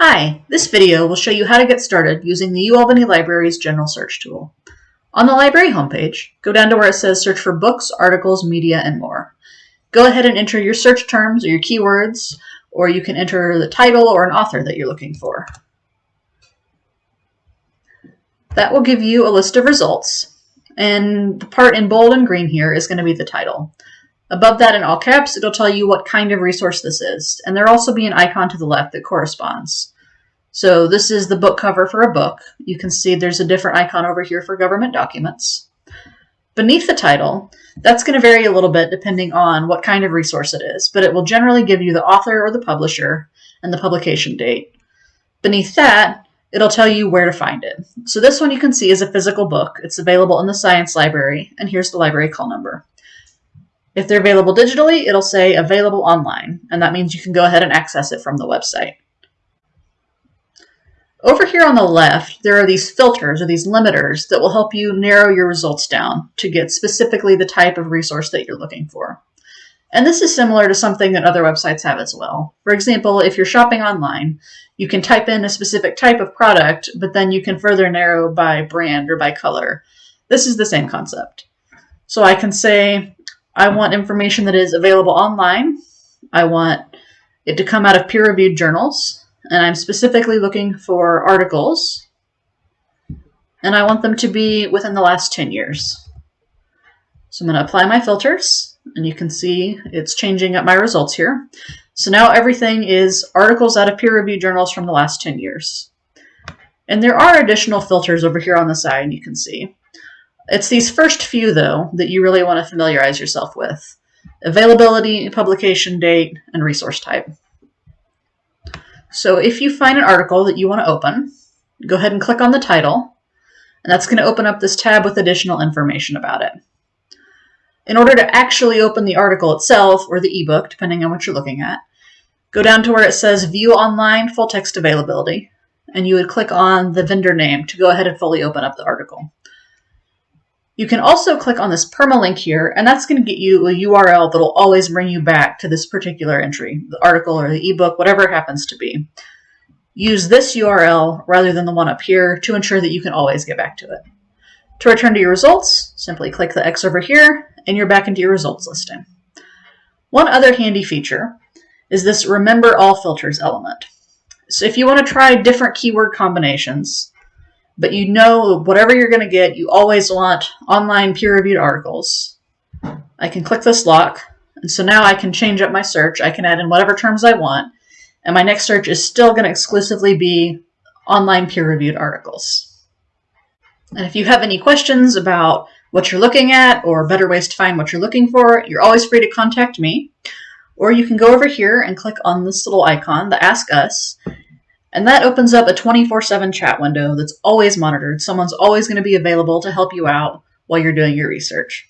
Hi, this video will show you how to get started using the UAlbany Library's General Search tool. On the library homepage, go down to where it says search for books, articles, media, and more. Go ahead and enter your search terms or your keywords, or you can enter the title or an author that you're looking for. That will give you a list of results, and the part in bold and green here is going to be the title. Above that in all caps, it'll tell you what kind of resource this is, and there'll also be an icon to the left that corresponds. So this is the book cover for a book. You can see there's a different icon over here for government documents. Beneath the title, that's going to vary a little bit depending on what kind of resource it is, but it will generally give you the author or the publisher and the publication date. Beneath that, it'll tell you where to find it. So this one you can see is a physical book. It's available in the Science Library, and here's the library call number. If they're available digitally, it'll say available online, and that means you can go ahead and access it from the website. Over here on the left, there are these filters or these limiters that will help you narrow your results down to get specifically the type of resource that you're looking for. And this is similar to something that other websites have as well. For example, if you're shopping online, you can type in a specific type of product, but then you can further narrow by brand or by color. This is the same concept. So I can say, I want information that is available online. I want it to come out of peer-reviewed journals, and I'm specifically looking for articles, and I want them to be within the last 10 years. So I'm going to apply my filters, and you can see it's changing up my results here. So now everything is articles out of peer-reviewed journals from the last 10 years. And there are additional filters over here on the side you can see. It's these first few, though, that you really want to familiarize yourself with. Availability, publication date, and resource type. So if you find an article that you want to open, go ahead and click on the title, and that's going to open up this tab with additional information about it. In order to actually open the article itself, or the ebook, depending on what you're looking at, go down to where it says View Online Full Text Availability, and you would click on the vendor name to go ahead and fully open up the article. You can also click on this permalink here, and that's going to get you a URL that'll always bring you back to this particular entry, the article or the ebook, whatever it happens to be. Use this URL rather than the one up here to ensure that you can always get back to it. To return to your results, simply click the X over here, and you're back into your results listing. One other handy feature is this Remember All Filters element. So if you want to try different keyword combinations, but you know whatever you're going to get, you always want online peer-reviewed articles. I can click this lock, and so now I can change up my search. I can add in whatever terms I want, and my next search is still going to exclusively be online peer-reviewed articles. And if you have any questions about what you're looking at or better ways to find what you're looking for, you're always free to contact me. Or you can go over here and click on this little icon, the Ask Us, and that opens up a 24 7 chat window that's always monitored. Someone's always going to be available to help you out while you're doing your research.